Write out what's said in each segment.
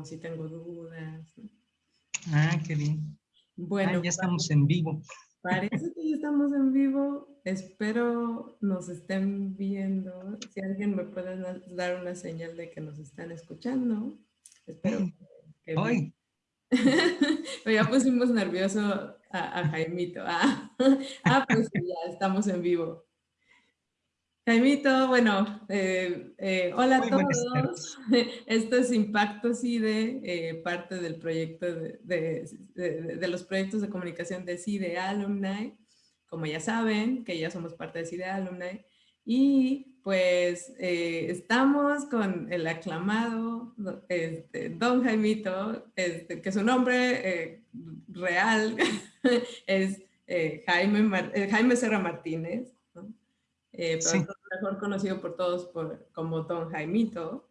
o si tengo dudas. Ah, qué bien. Bueno, ah, ya estamos en vivo. Parece que ya estamos en vivo. Espero nos estén viendo. Si alguien me puede dar una señal de que nos están escuchando. Espero que... Hoy. ya pusimos nervioso a, Jaimito. Ah, ah, pues ya estamos en vivo. Jaimito, bueno, eh, eh, hola a todos. Esto es Impacto CIDE, eh, parte del proyecto de, los proyectos de comunicación de CIDE Alumni. Como ya saben, que ya somos parte de CIDE Alumni. Y pues estamos con el aclamado este, Don Jaimito, este, que su nombre real es Jaime, Jaime Serra Martínez. Eh, pero mejor conocido por todos por, como Don Jaimito,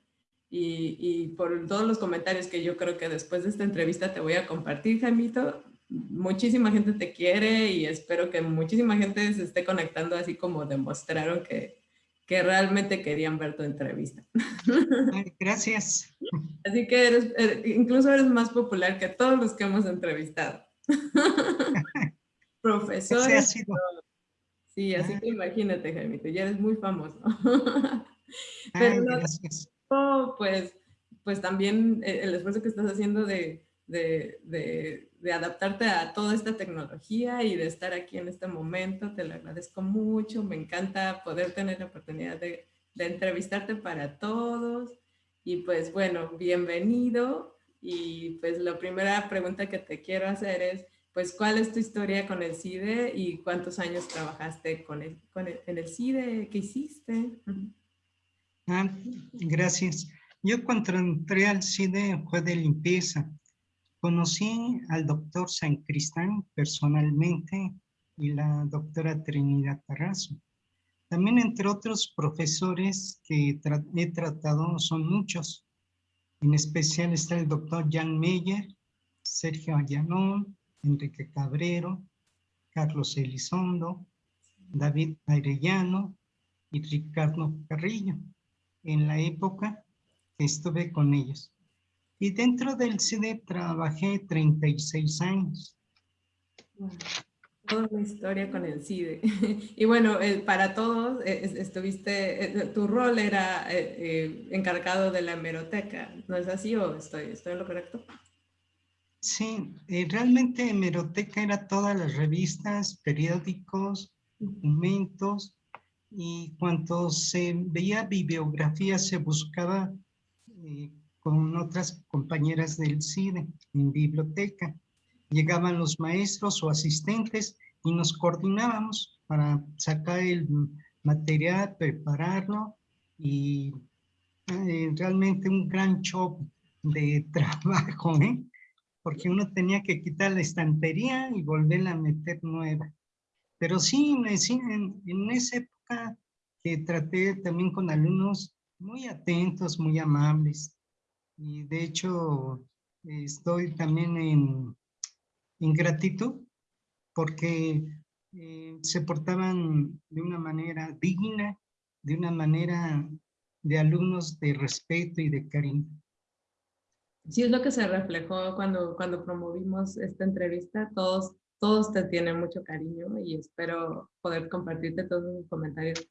y, y, por todos los comentarios que yo creo que después de esta entrevista te voy a compartir, Jaimito. Muchísima gente te quiere y espero que muchísima gente se esté conectando así como demostraron que, que realmente querían ver tu entrevista. Gracias. Así que eres, er, incluso eres más popular que todos los que hemos entrevistado. Profesores, Sí, así que imagínate, Jaimito, ya eres muy famoso. Pero no, pues, pues también eh, el esfuerzo que estás haciendo de, de, de, adaptarte a toda esta tecnología y de estar aquí en este momento, te lo agradezco mucho. Me encanta poder tener la oportunidad de, de entrevistarte para todos. Y pues bueno, bienvenido. Y pues la primera pregunta que te quiero hacer es, pues cuál es tu historia con el CIDE y cuántos años trabajaste con el, con en el CIDE, qué hiciste. Ah, gracias. Yo cuando entré al CIDE fue de limpieza. Conocí al doctor San Cristán personalmente y la doctora Trinidad Tarrazo. También entre otros profesores que he tratado son muchos. En especial está el doctor Jan Meyer, Sergio Allanón, Enrique Cabrero, Carlos Elizondo, David Arellano y Ricardo Carrillo, en la época que estuve con ellos. Y dentro del CIDE trabajé 36 años. toda una historia con el CIDE. Y bueno, eh, para todos, eh, estuviste, eh, tu rol era encargado de la hemeroteca, ¿no es así o estoy, estoy en lo correcto? Sí, eh, realmente hemeroteca era todas las revistas, periódicos, documentos y cuando se veía bibliografía se buscaba eh, con otras compañeras del CIDE en biblioteca. Llegaban los maestros o asistentes y nos coordinábamos para sacar el material, prepararlo y eh, realmente un gran show de trabajo, ¿eh? Porque uno tenía que quitar la estantería y volverla a meter nueva. Pero sí, en, en esa época que traté también con alumnos muy atentos, muy amables. Y de hecho, estoy también en, en gratitud porque eh, se portaban de una manera digna, de una manera de alumnos de respeto y de cariño sí es lo que se reflejó cuando, cuando promovimos esta entrevista. Todos, todos te tienen mucho cariño y espero poder compartirte todos los comentarios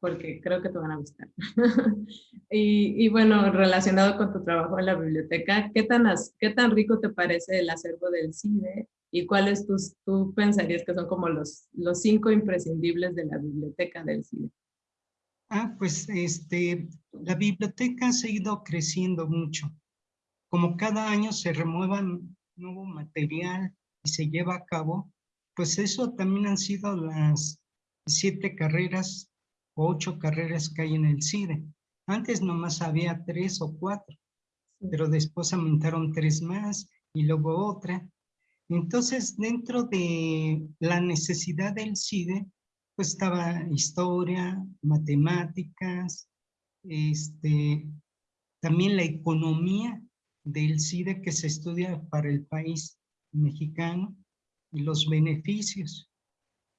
porque creo que te van a gustar. y, y, bueno, relacionado con tu trabajo en la biblioteca, ¿qué tan, ¿qué tan rico te parece el acervo del CIDE? ¿Y cuáles tus, tú pensarías que son como los, los cinco imprescindibles de la biblioteca del CIDE? Ah, pues este, la biblioteca ha seguido creciendo mucho como cada año se remueva nuevo material y se lleva a cabo, pues eso también han sido las siete carreras o ocho carreras que hay en el CIDE. Antes nomás había tres o cuatro, pero después aumentaron tres más y luego otra. Entonces, dentro de la necesidad del CIDE, pues estaba historia, matemáticas, este, también la economía del CIDE que se estudia para el país mexicano y los beneficios.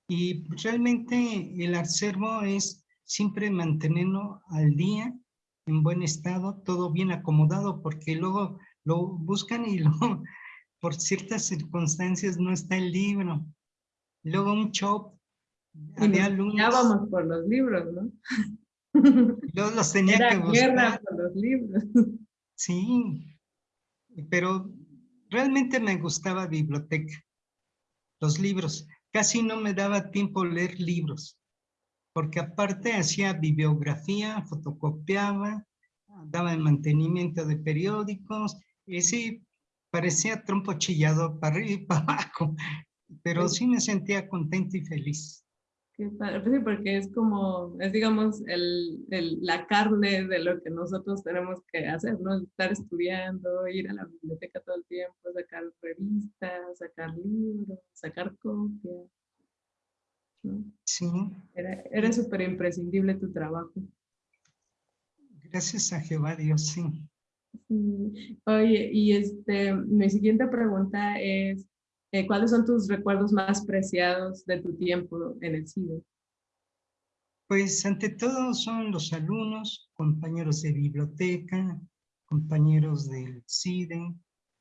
Y realmente el acervo es siempre mantenerlo al día, en buen estado, todo bien acomodado, porque luego lo buscan y lo, por ciertas circunstancias no está el libro. Luego un shop, había alumnos. por los libros, ¿no? Yo los tenía que buscar. por los libros. Sí, pero realmente me gustaba biblioteca, los libros. Casi no me daba tiempo leer libros, porque aparte hacía bibliografía, fotocopiaba, daba el mantenimiento de periódicos, y sí, parecía trompo chillado para arriba y para abajo, pero sí me sentía contento y feliz. Qué padre, pues sí, porque es como, es digamos, el, el, la carne de lo que nosotros tenemos que hacer, ¿no? Estar estudiando, ir a la biblioteca todo el tiempo, sacar revistas, sacar libros, sacar copias. Sí. Era, era súper imprescindible tu trabajo. Gracias a Jehová Dios, sí. sí. Oye, y este, mi siguiente pregunta es, eh, ¿cuáles son tus recuerdos más preciados de tu tiempo en el CIDE? Pues ante todo son los alumnos, compañeros de biblioteca, compañeros del CIDE,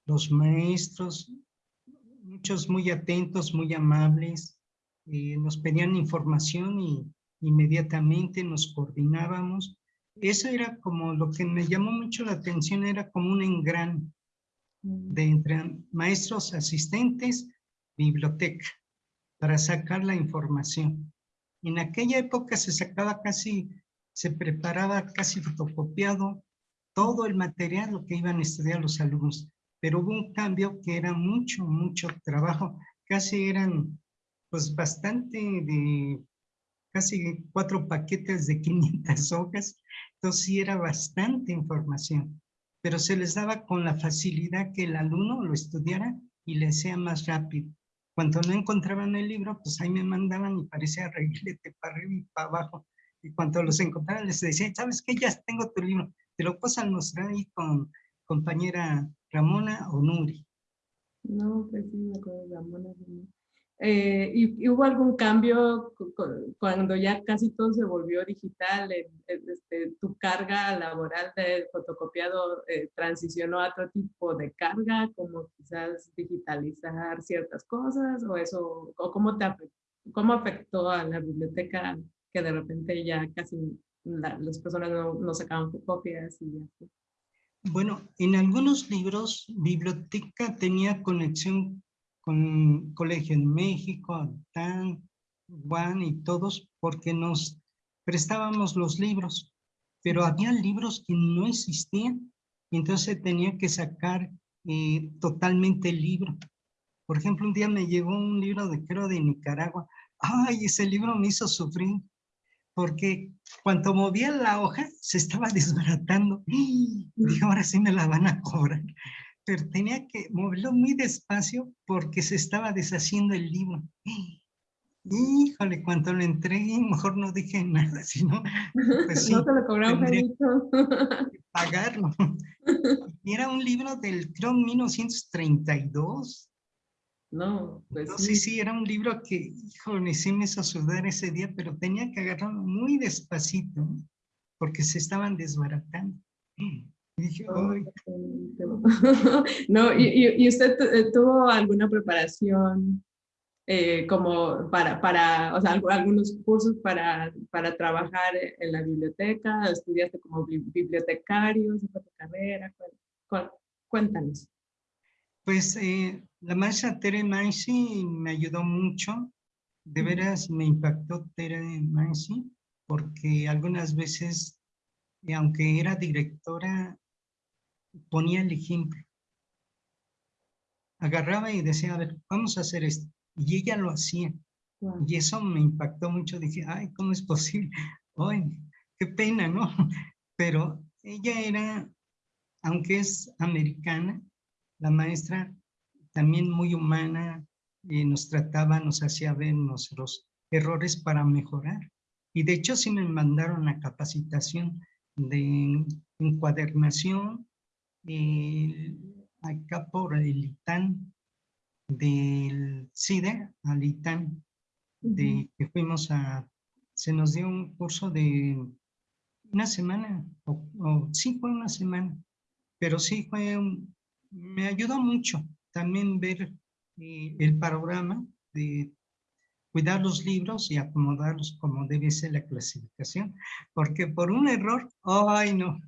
los maestros, muchos muy atentos, muy amables, eh, nos pedían información y inmediatamente nos coordinábamos. Eso era como lo que me llamó mucho la atención, era como un engran de entre maestros asistentes, biblioteca, para sacar la información. En aquella época se sacaba casi, se preparaba casi fotocopiado todo el material que iban a estudiar los alumnos, pero hubo un cambio que era mucho, mucho trabajo, casi eran pues bastante de casi cuatro paquetes de 500 hojas, entonces sí era bastante información pero se les daba con la facilidad que el alumno lo estudiara y le sea más rápido. Cuando no encontraban el libro, pues ahí me mandaban y parecía reguilete para arriba y para abajo. Y cuando los encontraban les decía, ¿sabes qué? Ya tengo tu libro. Te lo puedo mostrar ahí con compañera Ramona o Nuri. No, pues sí, me acuerdo de Ramona. Eh, y, hubo algún cambio cuando ya casi todo se volvió digital? Este, ¿Tu carga laboral de fotocopiado eh, transicionó a otro tipo de carga, como quizás digitalizar ciertas cosas? ¿O eso, o cómo, te cómo afectó a la biblioteca que de repente ya casi las personas no, no sacaban copias y así? Bueno, en algunos libros, biblioteca tenía conexión con Colegio en México, TAN, Juan y todos, porque nos prestábamos los libros, pero había libros que no existían, y entonces tenía que sacar eh, totalmente el libro. Por ejemplo, un día me llegó un libro de creo de Nicaragua. Ay, ese libro me hizo sufrir, porque cuando movía la hoja se estaba desbaratando. Y dije, ahora sí me la van a cobrar pero tenía que moverlo muy despacio porque se estaba deshaciendo el libro. Híjole, cuando lo entregué, mejor no dije nada, sino pues no te lo cobraron, pagarlo. Y era un libro del, creo, 1932. No, pues no, sí. sí, era un libro que, híjole, sí me hizo sudar ese día, pero tenía que agarrarlo muy despacito, porque se estaban desbaratando. no, y, usted eh, tuvo alguna preparación eh, como para, para, o sea, algunos cursos para, para trabajar en la biblioteca, estudiaste como bibliotecario, tu carrera, cuéntanos. Pues eh, la maestra Tere Mansi me ayudó mucho, de veras me impactó Tere Mansi, porque algunas veces, aunque era directora, ponía el ejemplo. Agarraba y decía, a ver, vamos a hacer esto. Y ella lo hacía. Y eso me impactó mucho. Dije, ay, ¿cómo es posible? Ay, qué pena, ¿no? Pero ella era, aunque es americana, la maestra también muy humana, y nos trataba, nos hacía ver nuestros errores para mejorar. Y de hecho sí me mandaron a capacitación de encuadernación, acá por el ITAN del CIDE al ITAN, de que fuimos a, se nos dio un curso de una semana, o, sí fue una semana, pero sí fue me ayudó mucho también ver eh, el panorama de cuidar los libros y acomodarlos como debe ser la clasificación, porque por un error, ay no,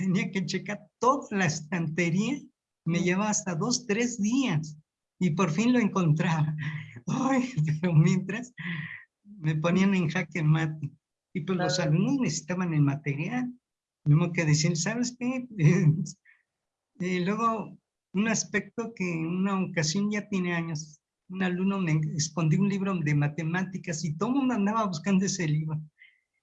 tenía que checar toda la estantería, me llevaba hasta dos, tres días y por fin lo encontraba. Ay, pero mientras me ponían en jaque mate y pues los alumnos necesitaban el material, tengo que decir, ¿sabes qué? y luego un aspecto que en una ocasión ya tiene años, un alumno me escondió un libro de matemáticas y todo el mundo andaba buscando ese libro.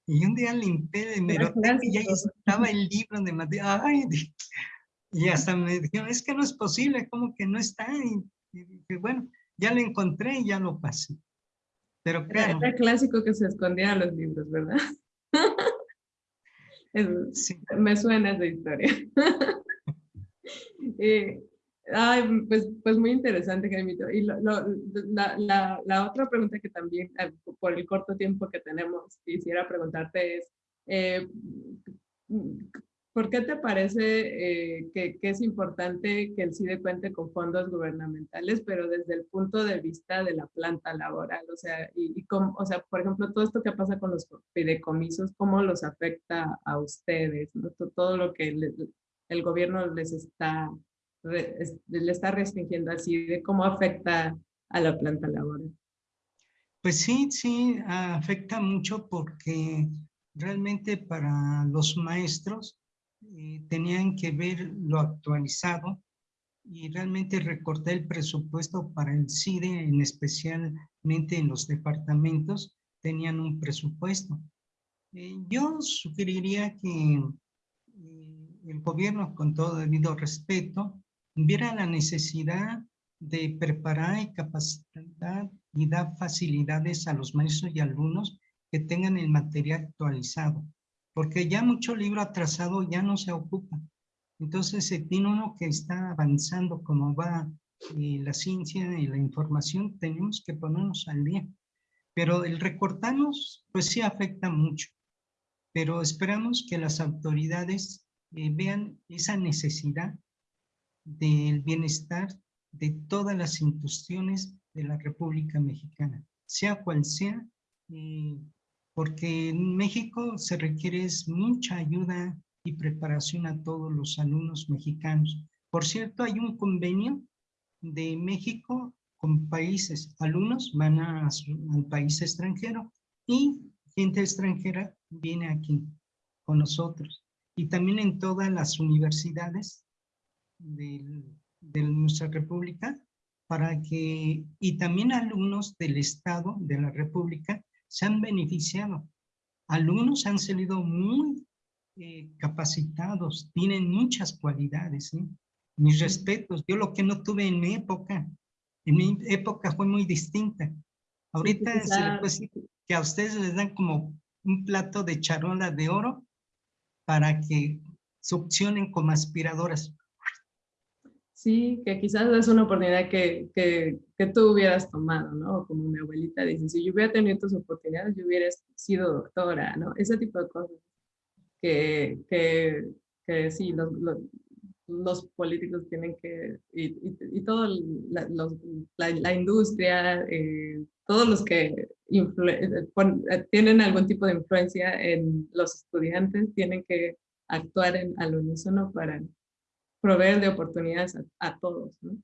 Y un día limpié de meroteca y ya estaba el libro de matemáticas. y hasta me dijeron, es que no es posible, como que no está. Y, bueno, ya lo encontré y ya lo pasé. Pero claro. Era, clásico que se escondían los libros, ¿verdad? Me suena esa historia. eh, Ay, pues, pues muy interesante, Jaimito. Y la, la, otra pregunta que también, eh, por el corto tiempo que tenemos, quisiera preguntarte es, eh, ¿por qué te parece eh, que, es importante que el CIDE cuente con fondos gubernamentales, pero desde el punto de vista de la planta laboral? O sea, y, cómo, o sea, por ejemplo, todo esto que pasa con los fideicomisos, ¿cómo los afecta a ustedes? Todo lo que el gobierno les está le está restringiendo así de cómo afecta a la planta laboral. Pues sí, sí, afecta mucho porque realmente para los maestros eh, tenían que ver lo actualizado y realmente recortar el presupuesto para el CIDE, en especialmente en los departamentos, tenían un presupuesto. Eh, yo sugeriría que eh, el gobierno, con todo debido respeto, viera la necesidad de preparar y capacitar y dar facilidades a los maestros y alumnos que tengan el material actualizado, porque ya mucho libro atrasado ya no se ocupa. Entonces, se tiene uno que está avanzando como va eh, la ciencia y la información, tenemos que ponernos al día. Pero el recortarnos, pues sí afecta mucho. Pero esperamos que las autoridades eh, vean esa necesidad del bienestar de todas las instituciones de la República Mexicana, sea cual sea, eh, porque en México se requiere mucha ayuda y preparación a todos los alumnos mexicanos. Por cierto, hay un convenio de México con países, alumnos van a, al país extranjero y gente extranjera viene aquí con nosotros. Y también en todas las universidades de, nuestra república para que, y también alumnos del Estado de la República se han beneficiado. Alumnos han salido muy eh, capacitados, tienen muchas cualidades. Mis respetos, yo lo que no tuve en mi época, en mi época fue muy distinta. Ahorita se le puede decir que a ustedes les dan como un plato de charola de oro para que succionen como aspiradoras. Sí, que quizás es una oportunidad que, que, que, tú hubieras tomado, ¿no? Como mi abuelita dice, si yo hubiera tenido tus oportunidades, yo hubiera sido doctora, ¿no? Ese tipo de cosas que, que, que sí, los, los, políticos tienen que, y, y, todo la, la, industria, eh, todos los que eh, tienen algún tipo de influencia en los estudiantes tienen que actuar en, al unísono para proveer de oportunidades a, todos, ¿no?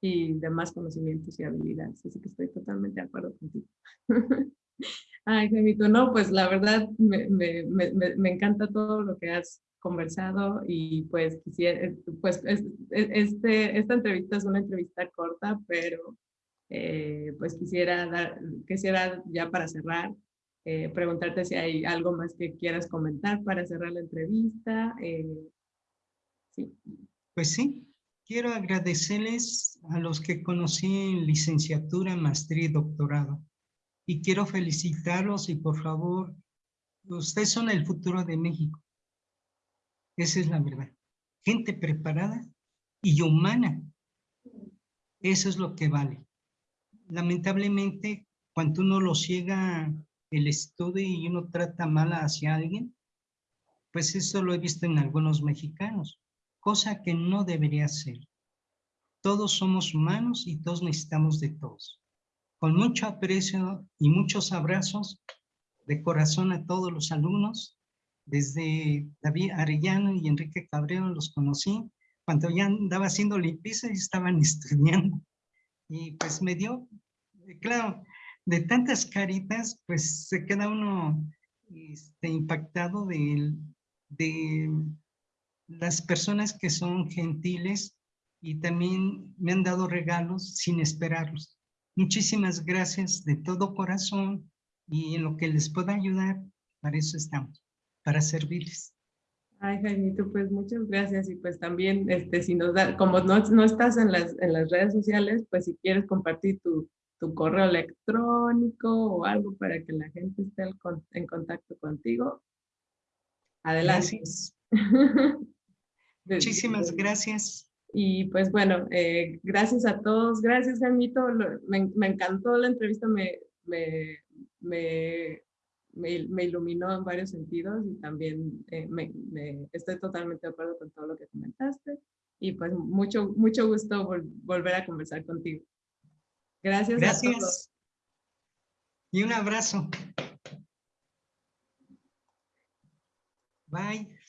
Y de más conocimientos y habilidades. Así que estoy totalmente de acuerdo contigo. Ay, Gemito, no, pues la verdad me, me, me, me, encanta todo lo que has conversado y pues quisiera, pues este, esta entrevista es una entrevista corta, pero eh, pues quisiera dar, quisiera ya para cerrar, eh, preguntarte si hay algo más que quieras comentar para cerrar la entrevista, eh, pues sí, quiero agradecerles a los que conocí en licenciatura, maestría y doctorado. Y quiero felicitarlos y por favor, ustedes son el futuro de México. Esa es la verdad. Gente preparada y humana. Eso es lo que vale. Lamentablemente, cuando uno lo ciega el estudio y uno trata mal hacia alguien, pues eso lo he visto en algunos mexicanos cosa que no debería ser. Todos somos humanos y todos necesitamos de todos. Con mucho aprecio y muchos abrazos de corazón a todos los alumnos. Desde David Arellano y Enrique Cabrero los conocí cuando ya andaba haciendo limpieza y estaban estudiando. Y pues me dio, claro, de tantas caritas, pues se queda uno este, impactado de, de las personas que son gentiles y también me han dado regalos sin esperarlos. Muchísimas gracias de todo corazón y en lo que les pueda ayudar, para eso estamos, para servirles. Ay, Jaimito, pues muchas gracias y pues también, este, si nos da, como no, no estás en las, en las redes sociales, pues si quieres compartir tu, tu correo electrónico o algo para que la gente esté en contacto contigo, adelante. Gracias. Muchísimas gracias. Y pues bueno, eh, gracias a todos. Gracias, Jaimito. Me, me encantó la entrevista, me, me, me, me, iluminó en varios sentidos y también eh, estoy totalmente de acuerdo con todo lo que comentaste. Y pues mucho, mucho gusto volver a conversar contigo. Gracias, Gracias. a todos. Y un abrazo. Bye.